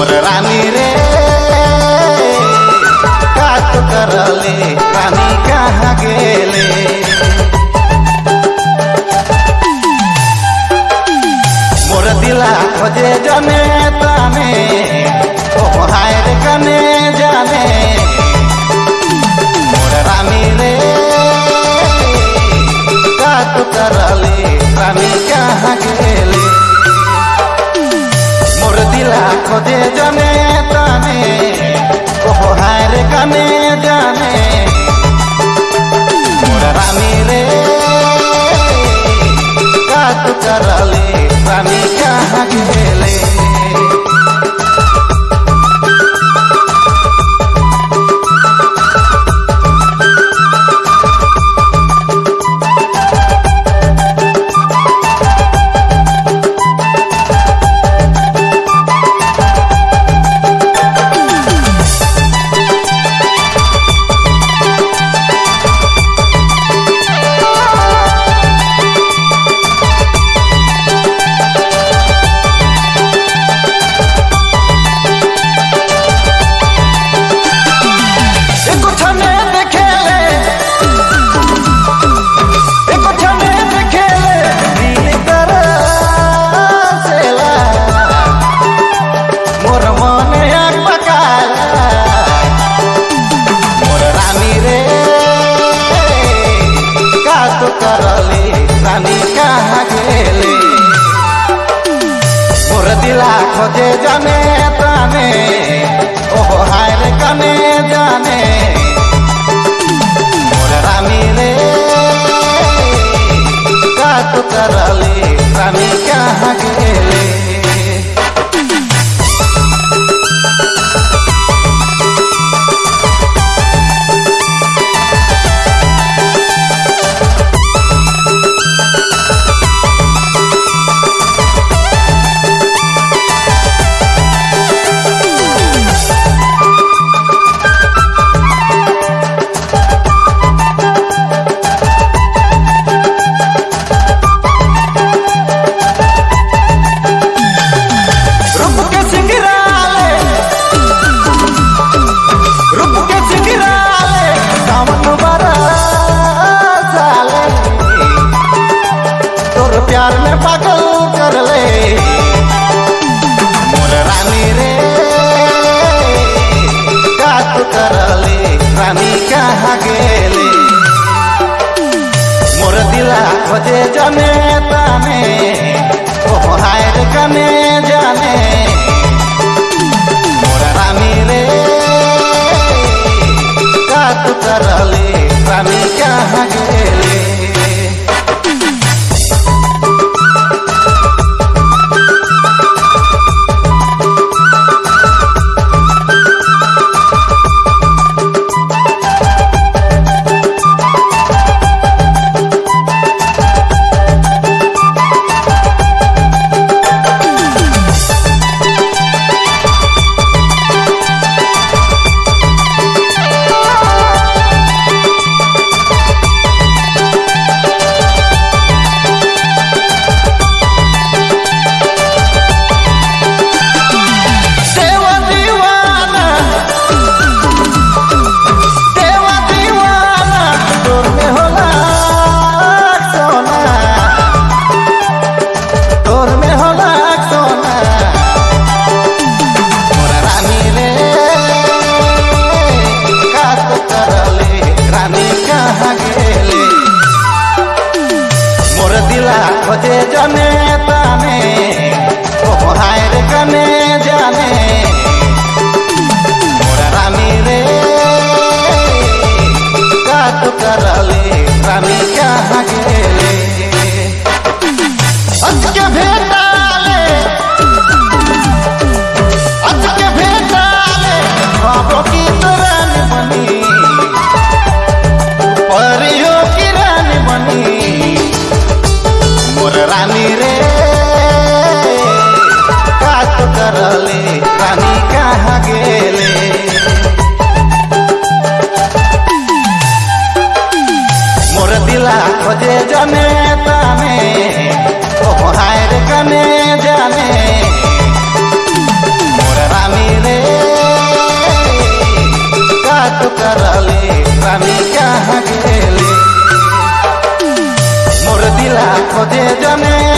मोर रानी रे। का तो करले, रानी कहाँ गेले? मोर दिला खोजे जने तने ओहाय Dame খোঁজে জানে